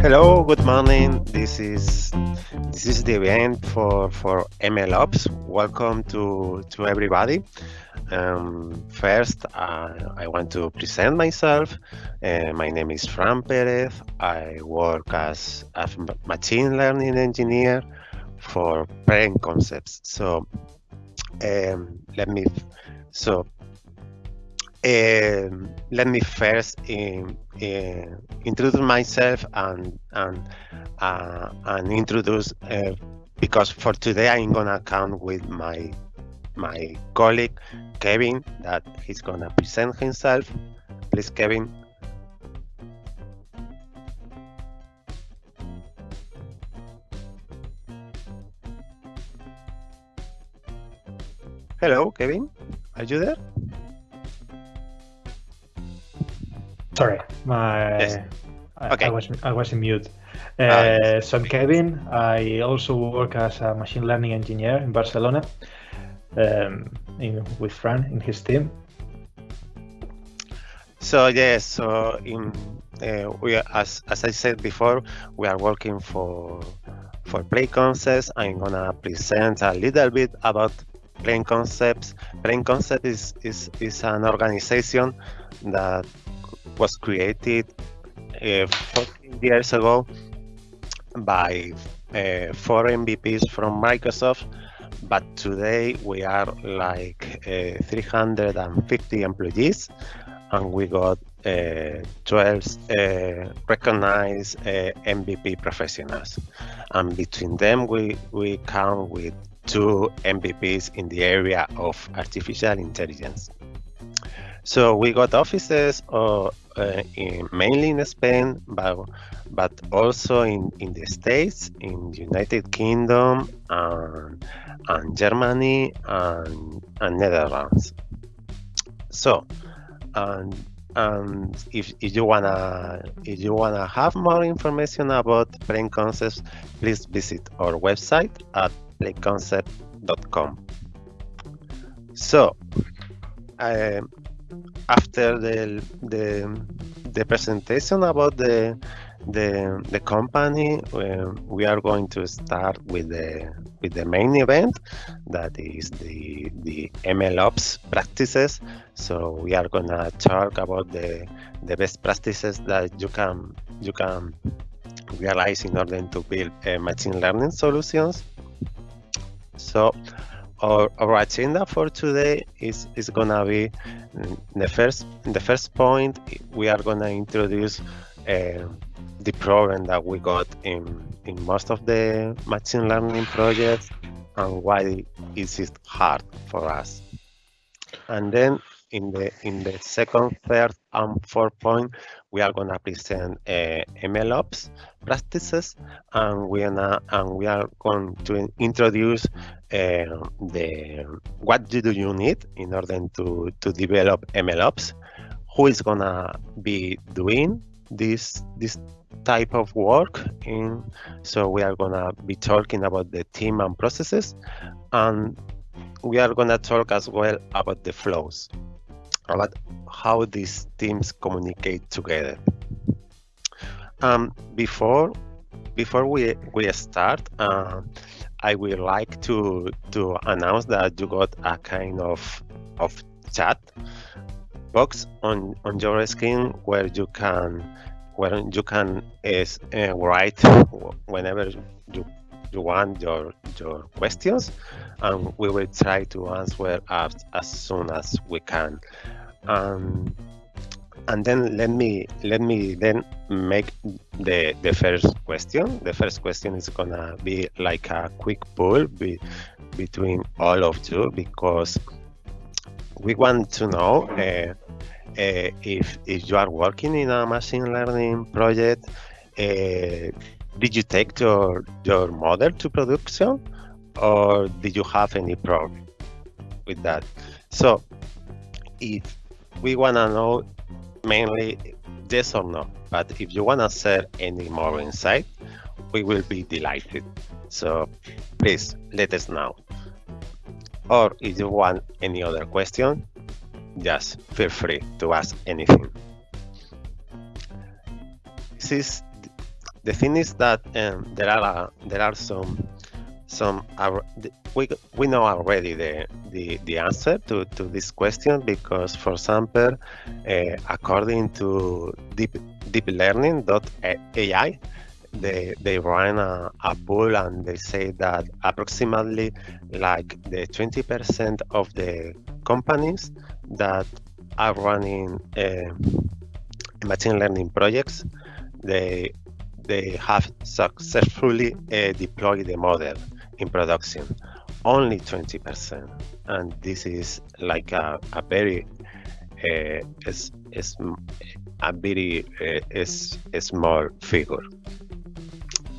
Hello, good morning. This is this is the event for for ML Ops. Welcome to to everybody. Um, first, uh, I want to present myself. Uh, my name is Fran Perez. I work as a machine learning engineer for Plain Concepts. So um, let me so um, let me first in, in, introduce myself and and uh, and introduce uh, because for today I'm gonna count with my my colleague Kevin that he's gonna present himself. Please, Kevin. Hello, Kevin. Are you there? Sorry, my yes. I, okay. I, was I was in mute. Uh, uh, so I'm Kevin. I also work as a machine learning engineer in Barcelona, um, in, with Fran in his team. So yes, so in uh, we are, as as I said before, we are working for for Plain Concepts. I'm gonna present a little bit about Plain Concepts. Plain Concept is is is an organization that was created uh, 14 years ago by uh, four MVPs from Microsoft, but today we are like uh, 350 employees, and we got uh, 12 uh, recognized uh, MVP professionals, and between them we we count with two MVPs in the area of artificial intelligence. So we got offices uh, uh, in, mainly in Spain, but but also in, in the States, in the United Kingdom, and, and Germany, and, and Netherlands. So, and and if, if you wanna if you wanna have more information about Plain Concepts, please visit our website at plainconcepts.com. So, um, after the the the presentation about the the the company uh, we are going to start with the with the main event that is the the MLOps practices. So we are gonna talk about the the best practices that you can you can realize in order to build uh, machine learning solutions. So our, our agenda for today is is gonna be mm, the first the first point we are gonna introduce uh, the problem that we got in in most of the machine learning projects and why is it hard for us. And then in the in the second third and fourth point we are going to present uh, MLOps practices and we are and we are going to introduce the what do you need in order to to develop MLOps, who is gonna be doing this this type of work in? So we are gonna be talking about the team and processes and we are gonna talk as well about the flows about how these teams communicate together. Um, before before we we start uh, I would like to to announce that you got a kind of of chat box on on your screen where you can where you can is uh, write whenever you you want your your questions and we will try to answer as, as soon as we can. Um, and then let me let me then make the the first question. The first question is gonna be like a quick poll be, between all of you because we want to know uh, uh, if if you are working in a machine learning project uh, did you take your your model to production or did you have any problem with that? So if we want to know mainly yes or no. But if you want to share any more insight, we will be delighted. So please let us know. Or if you want any other question, just feel free to ask anything. This is the thing is that um, there are there are some some we we know already the the, the answer to, to this question because for example uh, according to deep deeplearning.ai they they ran a, a poll and they say that approximately like the 20% of the companies that are running uh, machine learning projects they they have successfully uh, deployed the model in production only 20% and this is like a, a very uh, is, a very uh, a small figure.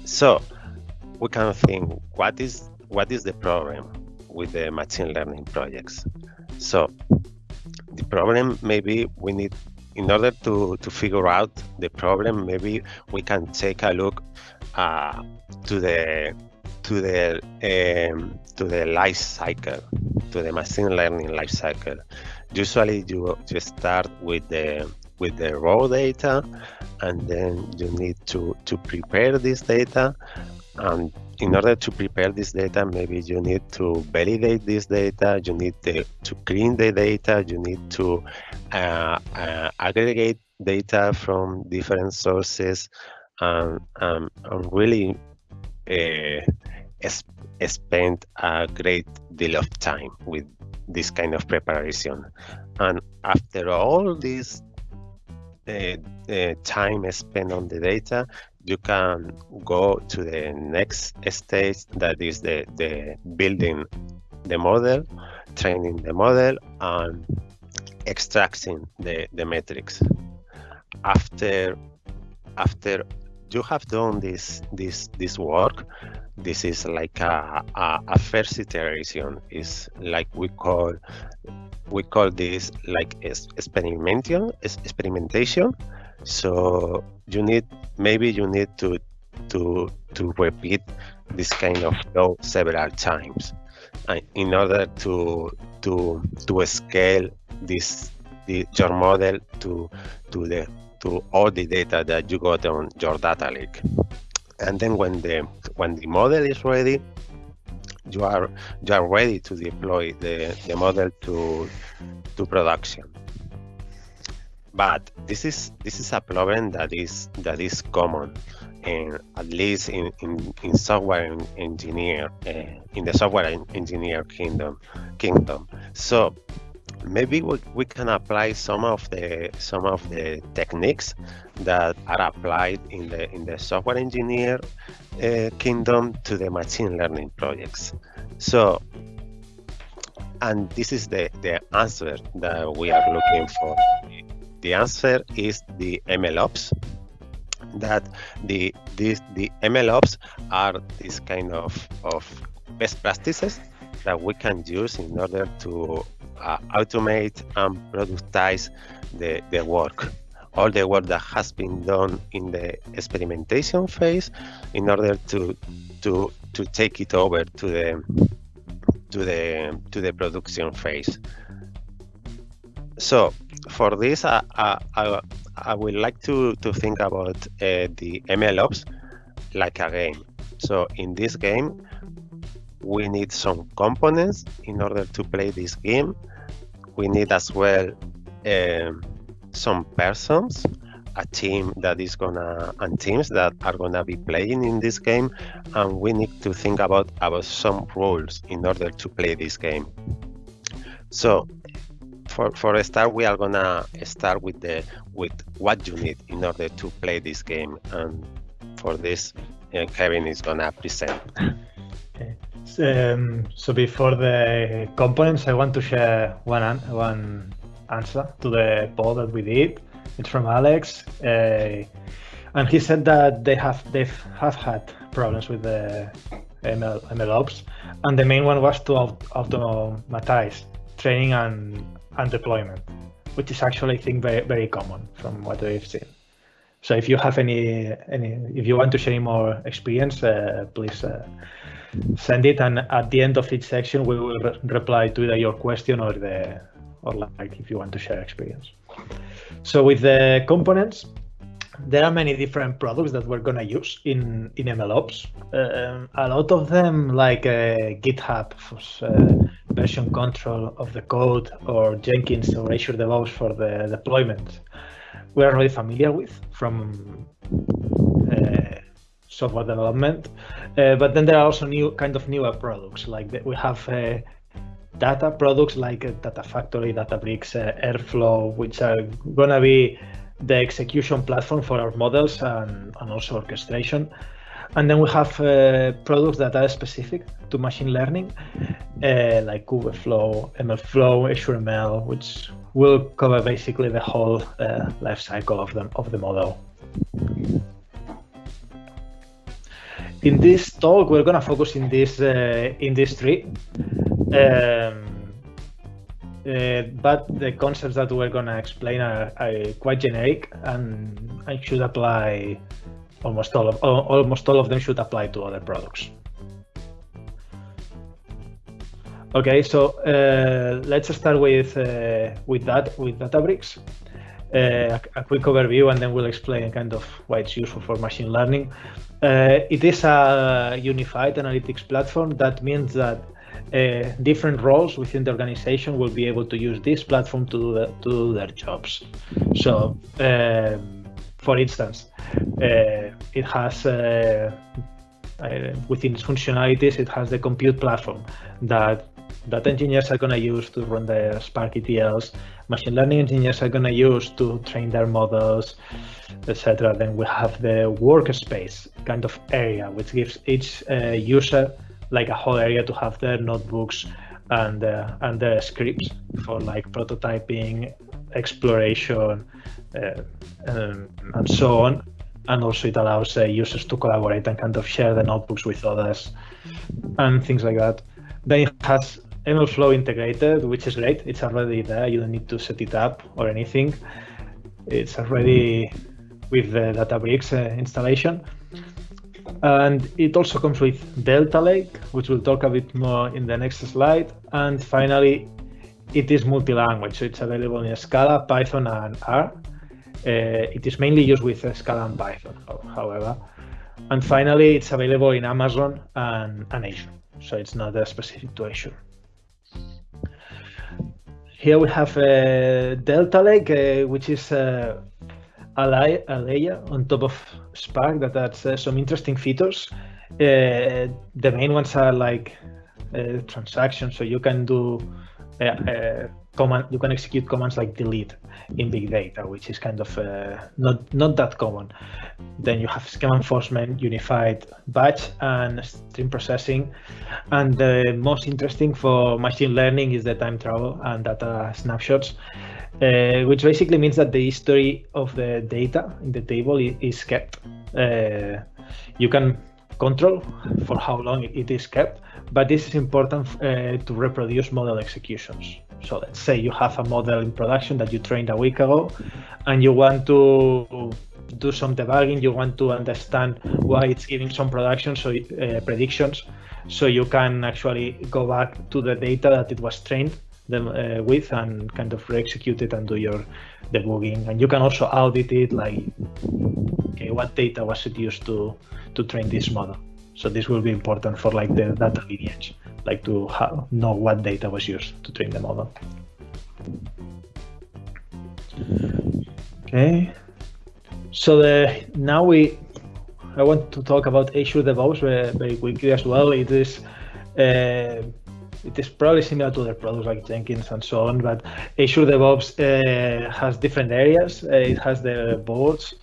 So we can think what is what is the problem with the machine learning projects? So the problem maybe we need in order to to figure out the problem maybe we can take a look uh, to the to the um, to the life cycle, to the machine learning life cycle. Usually, you you start with the with the raw data, and then you need to to prepare this data. And in order to prepare this data, maybe you need to validate this data. You need to, to clean the data. You need to uh, uh, aggregate data from different sources, and, um, and really uh, spend a great deal of time with this kind of preparation. And after all this uh, uh, time spent on the data, you can go to the next stage that is the, the building the model, training the model, and extracting the, the metrics. After after you have done this this this work this is like a, a, a first iteration. Is like we call we call this like experimentation experimentation. So you need maybe you need to to to repeat this kind of flow several times uh, in order to to to scale this the, your model to to the to all the data that you got on your data lake. And then when the when the model is ready you are you are ready to deploy the, the model to to production. But this is this is a problem that is that is common and at least in, in, in software engineer uh, in the software engineer kingdom kingdom. So maybe we, we can apply some of the some of the techniques that are applied in the in the software engineer uh, kingdom to the machine learning projects. So and this is the the answer that we are looking for. The answer is the mlops that the this the mlops are this kind of of best practices that we can use in order to uh, automate and productize the, the work. All the work that has been done in the experimentation phase in order to to to take it over to the to the to the production phase. So for this I, I, I would like to to think about uh, the MLOps like a game. So in this game we need some components in order to play this game. We need as well um, some persons a team that is gonna and teams that are gonna be playing in this game. And we need to think about about some rules in order to play this game. So for for a start we are gonna start with the with what you need in order to play this game. And for this uh, kevin is gonna present. Okay um, so before the components, I want to share one an one answer to the poll that we did. It's from Alex, uh, and he said that they have they have had problems with the ML, MLOps, and the main one was to automatize training and and deployment, which is actually I think very very common from what we've seen. So if you have any any if you want to share more experience, uh, please. Uh, send it and at the end of each section we will re reply to either your question or the or like if you want to share experience so with the components there are many different products that we're gonna use in in MLOps. Uh, a lot of them, like uh, GitHub for uh, version control of the code, or Jenkins or Azure DevOps for the deployment, we're already familiar with from uh, software development. Uh, but then there are also new kind of newer products, like we have uh, data products like Data Factory, Databricks, Airflow, which are gonna be the execution platform for our models and, and also orchestration. And then we have uh, products that are specific to machine learning, uh, like Kubeflow, MLflow, AzureML, which will cover basically the whole uh, life cycle of the, of the model. In this talk, we're to focus in this uh, in this tree. Um, uh, but the concepts that we're going to explain are, are, quite generic and should apply almost all of almost all of them should apply to other products. Okay, so uh, let's start with uh, with that with Databricks. Uh, a, a, quick overview, and then we'll explain kind of why it's useful for machine learning. Uh, it is a unified analytics platform. That means that uh, different roles within the organization will be able to use this platform to do, the, to do their jobs. So, um, for instance, uh, it has uh, uh, within its functionalities, it has the compute platform that that engineers are going to use to run their Spark ETLs, machine learning engineers are going to use to train their models, etc. Then we have the workspace kind of area, which gives each uh, user like a whole area to have their notebooks and uh, and the scripts for like prototyping, exploration, uh, um, and so on. And also it allows uh, users to collaborate and kind of share the notebooks with others and things like that. Then it has MLflow integrated, which is great. It's already there. You don't need to set it up or anything. It's already with the Databricks uh, installation. And it also comes with Delta Lake, which we'll talk a bit more in the next slide. And finally, it is multi-language, so it's available in Scala, Python, and R. Uh, it is mainly used with Scala and Python, however. And finally, it's available in Amazon and, and Azure, so it's not a specific to Azure. Here we have a uh, Delta Lake, uh, which is uh, a, a layer on top of Spark that has uh, some interesting features. Uh, the main ones are like uh, transactions, so you can do command, you can execute commands like delete in big data, which is kind of uh, not not that common. Then you have schema enforcement, unified batch, and stream processing. And the most interesting for machine learning is the time travel and data snapshots uh, which basically means that the history of the data in the table is kept. Uh, you can control for how long it is kept, but this is important uh, to reproduce model executions. So let's say you have a model in production that you trained a week ago, and you want to do some debugging. You want to understand why it's giving some production, so uh, predictions, so you can actually go back to the data that it was trained them uh, with and kind of re-execute it and do your debugging. And you can also audit it, like, okay, what data was it used to to train this model? So this will be important for like the data lineage, like to know what data was used to train the model. Okay. So the, now we, I want to talk about Azure DevOps very, very quickly as well. It is uh, it is probably similar to other products like Jenkins and so on, but Azure DevOps uh, has different areas. Uh, it has the boards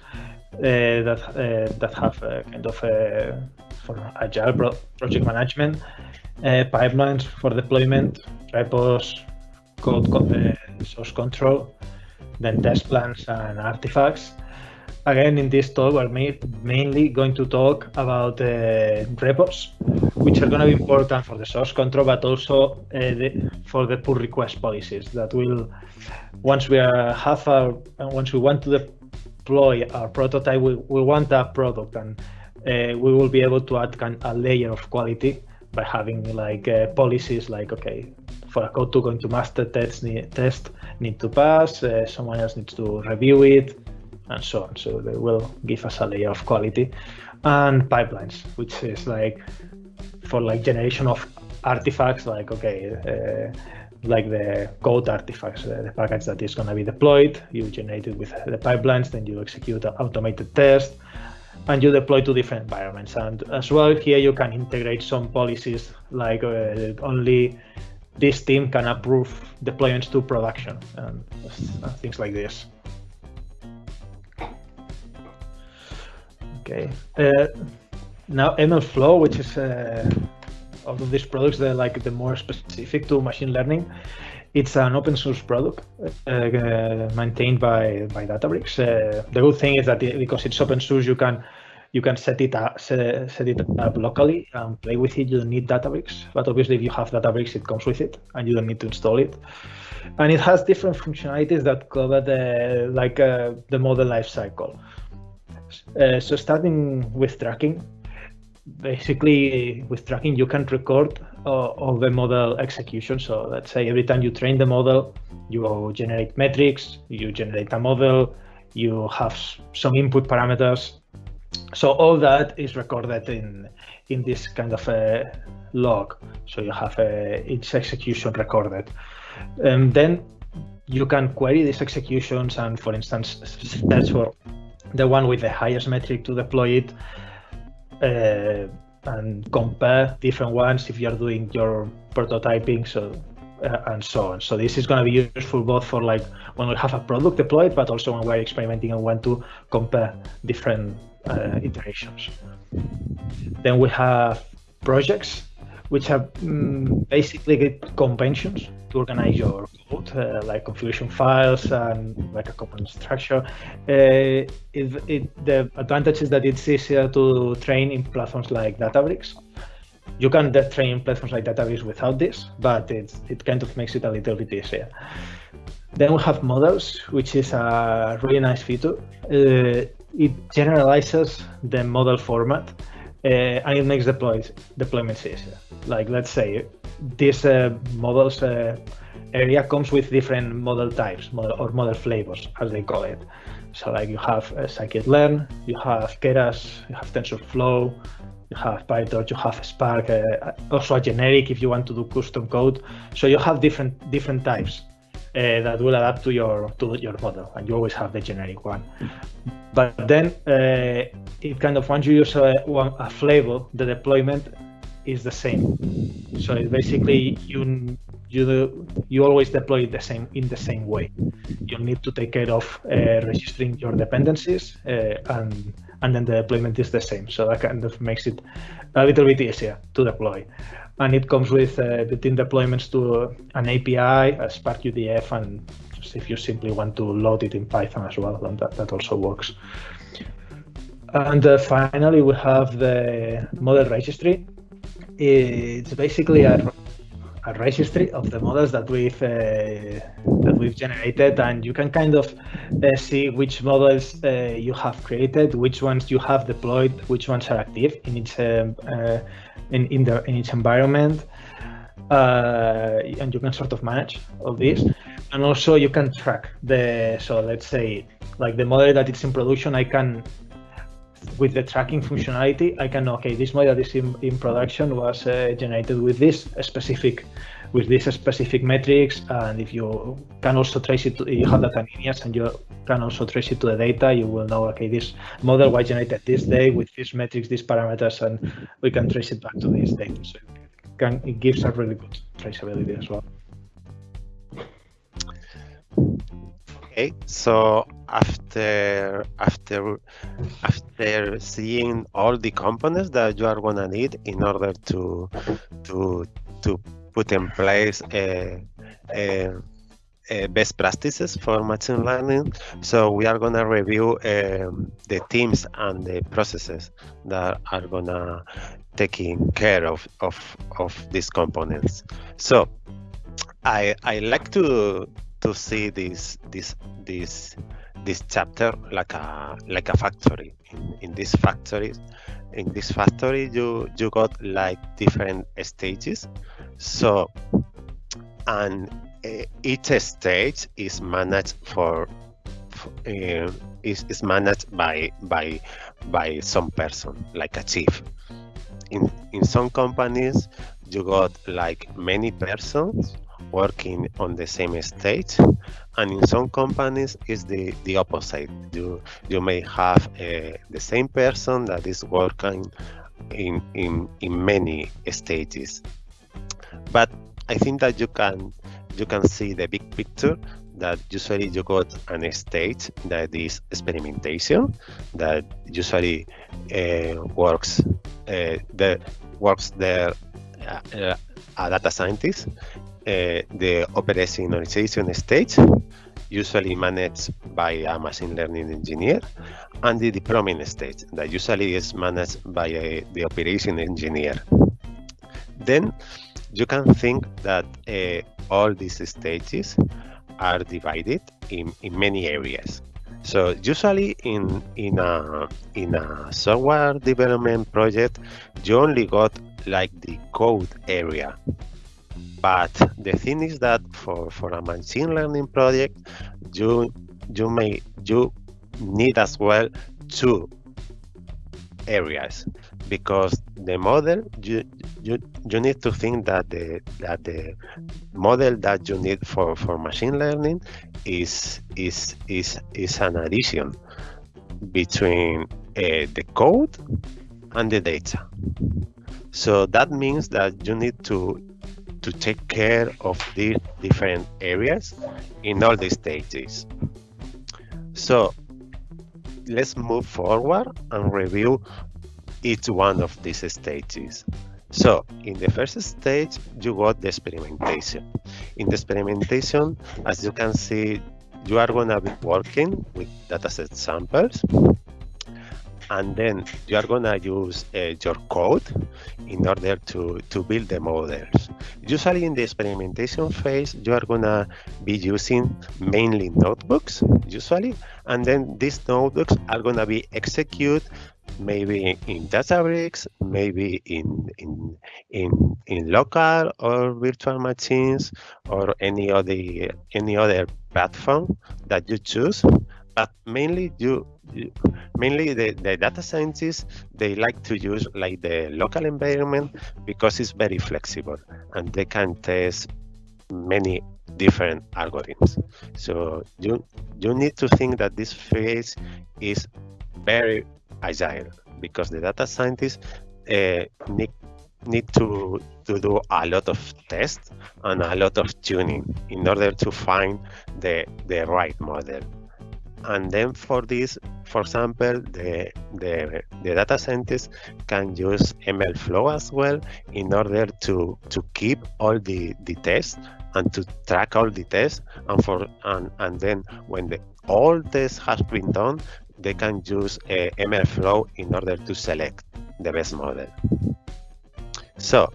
uh, that uh, that have kind of uh, for agile pro project management, uh, pipelines for deployment, repos, code co source control, then test plans and artifacts. Again, in this talk, we're mainly going to talk about repos which are going to be important for the source control, but also uh, the, for the pull request policies that will, once we are have our, once we want to deploy our prototype, we, we want that product and uh, we will be able to add a layer of quality by having like uh, policies like, okay, for a code to go into master test, need, test need to pass, uh, someone else needs to review it, and so on. So they will give us a layer of quality and pipelines, which is like for like generation of artifacts, like okay, uh, like the code artifacts, uh, the package that is going to be deployed. You generate it with the pipelines, then you execute an automated test, and you deploy to different environments. And as well, here you can integrate some policies like uh, only this team can approve deployments to production and, and things like this. Okay. Uh, now MLflow, which is uh, of these products, they're like the more specific to machine learning. It's an open source product uh, uh maintained by by Databricks. Uh, the good thing is that it, because it's open source, you can you can set it up set, set it up locally and play with it. You don't need Databricks, but obviously if you have Databricks, it comes with it, and you don't need to install it. And it has different functionalities that cover the like uh, the model lifecycle. Uh, so starting with tracking, basically with tracking you can record uh, all the model execution. So let's say every time you train the model, you generate metrics, you generate a model, you have some input parameters. So all that is recorded in in this kind of a log. So you have a, each execution recorded. And then you can query these executions and, for instance, search for the one with the highest metric to deploy it uh, and compare different ones if you're doing your prototyping so uh, and so on. So this is going to be useful both for like when we have a product deployed but also when we're experimenting and want to compare different uh, iterations. Then we have projects which are um, basically conventions to organize your code, uh, like configuration files and like a component structure. Uh, it, it, the advantage is that it's easier to train in platforms like Databricks. You can train in platforms like Databricks without this, but it's, it kind of makes it a little bit easier. Then we have models, which is a really nice feature. Uh, it generalizes the model format uh, and it makes deploys, deployments easier. Like let's say this uh, models uh, area comes with different model types model, or model flavors, as they call it. So like you have uh, scikit-learn, you have Keras, you have TensorFlow, you have PyTorch, you have Spark, uh, also a generic if you want to do custom code. So you have different different types uh, that will adapt to your to your model, and you always have the generic one. But then uh, it kind of once you use a, a flavor, the deployment is the same. So basically you you you always deploy it the same in the same way. You need to take care of uh, registering your dependencies uh, and and then the deployment is the same. So that kind of makes it a little bit easier to deploy. And it comes with uh, deployments to an API, a Spark UDF, and if you simply want to load it in Python as well, then that, that also works. And uh, finally, we have the model registry. It's basically a, a registry of the models that we've uh, that we've generated, and you can kind of uh, see which models uh, you have created, which ones you have deployed, which ones are active in each um, uh, in in, the, in each environment, uh, and you can sort of manage all this, and also you can track the. So let's say like the model that is in production, I can with the tracking functionality, I can know, okay, this model that is in, in production was uh, generated with this specific with these specific metrics. And if you can also trace it, to, you have data lineage and you can also trace it to the data, you will know, okay, this model was generated this day with these metrics, these parameters, and we can trace it back to this data. So it, can, it gives a really good traceability as well. Okay, so after after after seeing all the components that you are gonna need in order to to to put in place a, a, a best practices for machine learning, so we are gonna review um, the teams and the processes that are gonna taking care of of of these components. So I I like to to see this this this this chapter like a like a factory. In, in this factory in this factory you you got like different stages. So and uh, each stage is managed for, uh, is, is managed by by by some person like a chief. In in some companies you got like many persons working on the same stage and in some companies it's the the opposite. You you may have uh, the same person that is working in in in many stages. But i think that you can you can see the big picture that usually you got an stage that is experimentation that usually uh, works uh, the works there uh, a data scientist the operationalization stage usually managed by a machine learning engineer and the deployment stage that usually is managed by a, the operation engineer then you can think that uh, all these stages are divided in, in many areas. So usually in in a in a software development project, you only got like the code area. But the thing is that for, for a machine learning project, you you may you need as well two areas. Because the model you you you need to think that the that the model that you need for for machine learning is is is is an addition between uh, the code and the data. So that means that you need to to take care of these different areas in all the stages so let's move forward and review each one of these stages. So in the first stage, you got the experimentation. In the experimentation, as you can see, you are going to be working with dataset samples and then you are to use uh, your code in order to, to build the models. Usually in the experimentation phase, you are to be using mainly notebooks, usually, and then these notebooks are to be executed maybe in Databricks, maybe in in in in local or virtual machines or any other any other platform that you choose. But mainly you mainly the, the data scientists they like to use like the local environment because it's very flexible and they can test many different algorithms. So you you need to think that this phase is very agile because the data scientists uh, need need to to do a lot of tests and a lot of tuning in order to find the the right model and then for this for example the the, the data scientists can use mlflow as well in order to to keep all the the tests and to track all the tests and for and and then when the all tests has been done they can use uh, MLflow in order to select the best model. So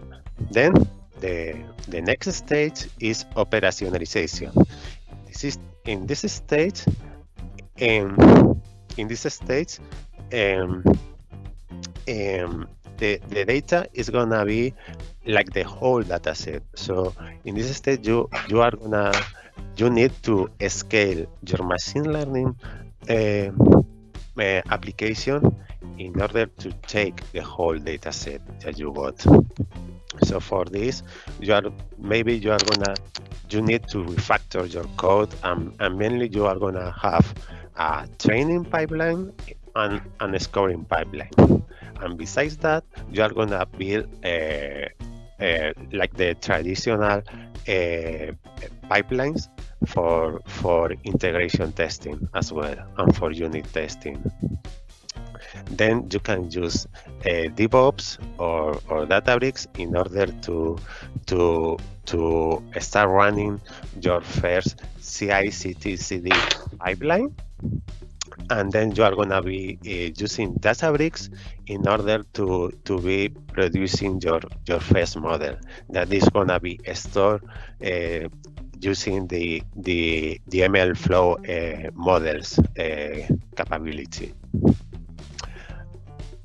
then the, the next stage is operationalization. This is in this stage, um, in this stage, um, um, the, the data is gonna be like the whole data set. So in this stage, you you are gonna you need to scale your machine learning uh, application in order to take the whole data set that you got. So for this, you are maybe you are gonna you need to refactor your code and, and mainly you are gonna have a training pipeline and, and a scoring pipeline. And besides that, you are gonna build a, a, like the traditional uh, pipelines for for integration testing as well and for unit testing then you can use uh, DevOps or, or Databricks in order to to to start running your first CI/CD pipeline, and then you are gonna be uh, using Databricks in order to to be producing your your first model that is gonna be stored uh, using the the, the MLflow uh, models uh, capability.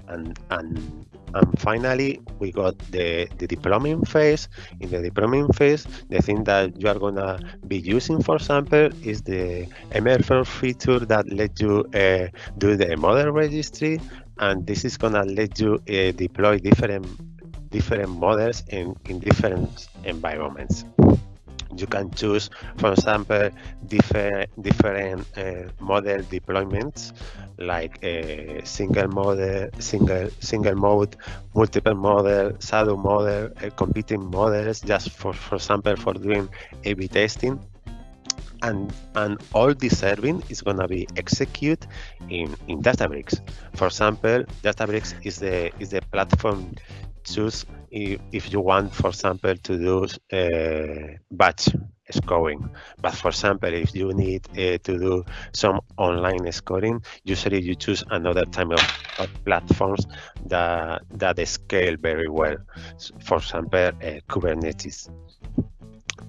And and and finally we got the the deployment phase. In the deployment phase the thing that you are gonna be using for example is the ml feature that let you uh, do the model registry. And this is gonna let you uh, deploy different different models in in different environments you can choose, for example, different different uh, model deployments like a single model, single single mode, multiple model, shadow model, uh, competing models, just for for example for doing A/B testing. And and all this serving is gonna be executed in in Databricks. For example, Databricks is the is the platform choose if, if you want, for example, to do uh, batch scoring. But for example, if you need uh, to do some online scoring, usually you choose another type of, of platforms that that scale very well. For example, uh, Kubernetes.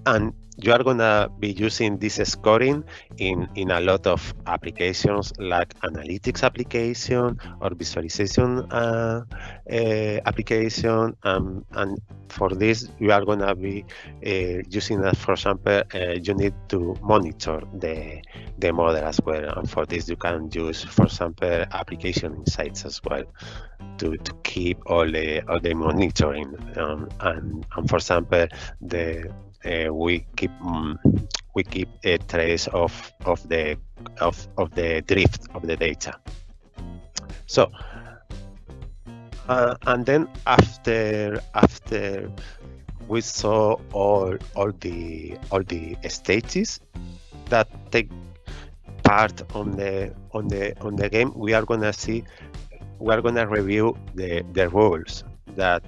And you are gonna be using this scoring in in a lot of applications like analytics application or visualization uh, uh, application. Um, and for this you are gonna be uh, using that for example uh, you need to monitor the the model as well. And for this you can use for example application insights as well to, to keep all the all the monitoring um, and, and for example the we keep um, we keep a trace of of the of of the drift of the data. So uh, and then after after we saw all all the all the stages that take part on the on the on the game we are gonna see we are gonna review the the rules that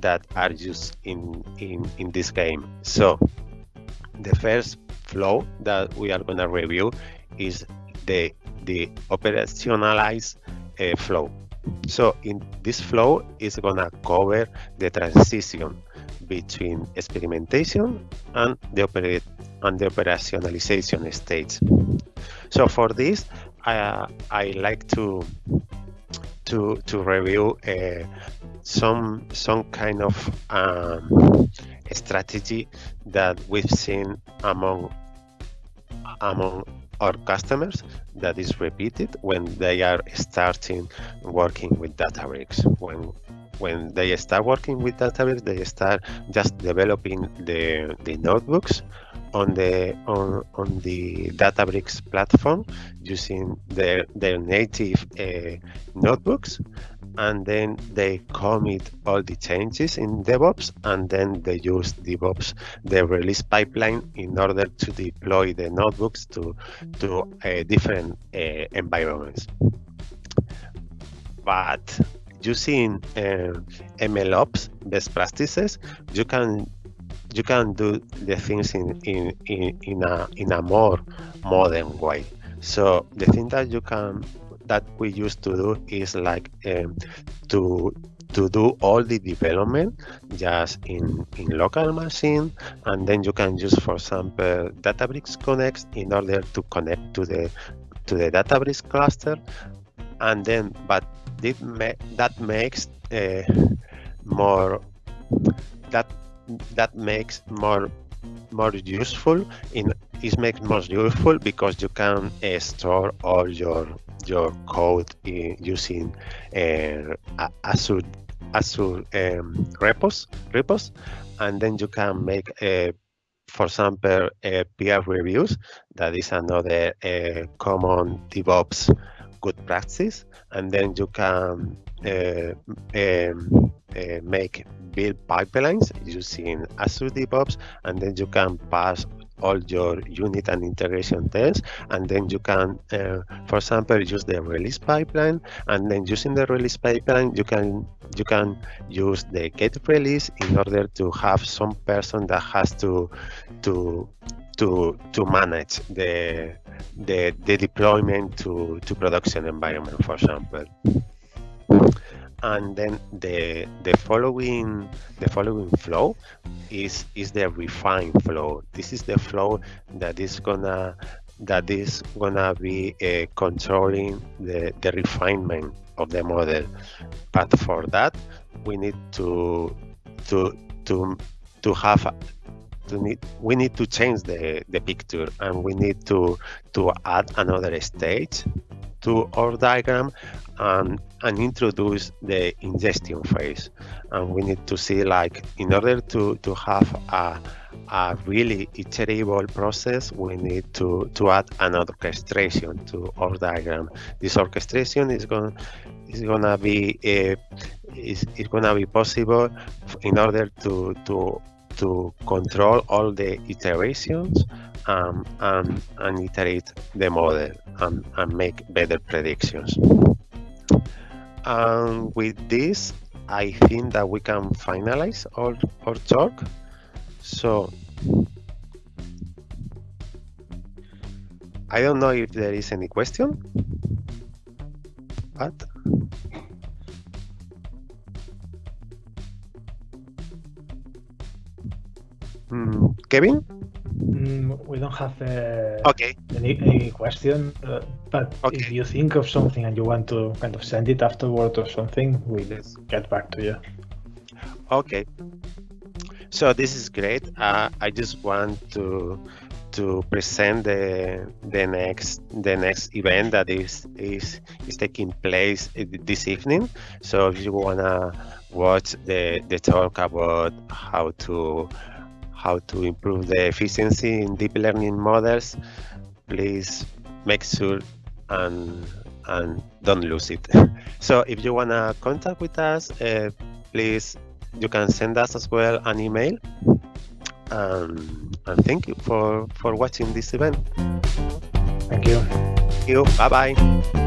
that are used in, in, in this game. So the first flow that we are going to review is the, the operationalized uh, flow. So in this flow is going to cover the transition between experimentation and the operate and the operationalization stage. So for this, I, I like to to to review uh, some some kind of um, strategy that we've seen among among our customers that is repeated when they are starting working with Databricks. When when they start working with Databricks, they start just developing the the notebooks on the on on the Databricks platform using their their native uh, notebooks and then they commit all the changes in DevOps, and then they use DevOps, the release pipeline, in order to deploy the notebooks to to uh, different uh, environments. But using uh, MLOps best practices, you can you can do the things in in, in, in a in a more modern way. So the thing that you can that we used to do is like um, to to do all the development just in in local machine and then you can use for example databricks connects in order to connect to the to the databricks cluster. And then but ma that makes uh, more that that makes more more useful in it makes more useful because you can uh, store all your your code in, using uh, Azure Azure um, repos repos, and then you can make a uh, for example, uh, peer reviews. That is another common DevOps good practice. And then you can uh, um, uh, make build pipelines using Azure DevOps, and then you can pass all your unit and integration tests and then you can uh, for example use the release pipeline and then using the release pipeline you can you can use the get release in order to have some person that has to to to to manage the the, the deployment to to production environment for example and then the the following the following flow is is the refine flow this is the flow that is gonna that is gonna be uh, controlling the, the refinement of the model. But for that, we need to to to to have to need we need to change the the picture and we need to to add another stage to our diagram and and introduce the ingestion phase and we need to see like in order to to have a a really iterable process, we need to, to add an orchestration to our diagram. This orchestration is going is gonna be uh, is, is gonna be possible in order to to to control all the iterations um, and, and iterate the model and, and make better predictions. And with this, I think that we can finalize our, our talk. So I don't know if there is any question, but mm, Kevin? We don't have uh, okay. any, any question, uh, but okay. if you think of something and you want to kind of send it afterward or something, we'll get back to you. Okay. So this is great. Uh, I just want to to present the the next the next event that is is is taking place this evening. So if you wanna watch the the talk about how to how to improve the efficiency in deep learning models, please make sure and and don't lose it. so if you wanna contact with us, uh, please you can send us as well an email. Um, and thank you for, for watching this event. Thank you. Thank you. Bye bye.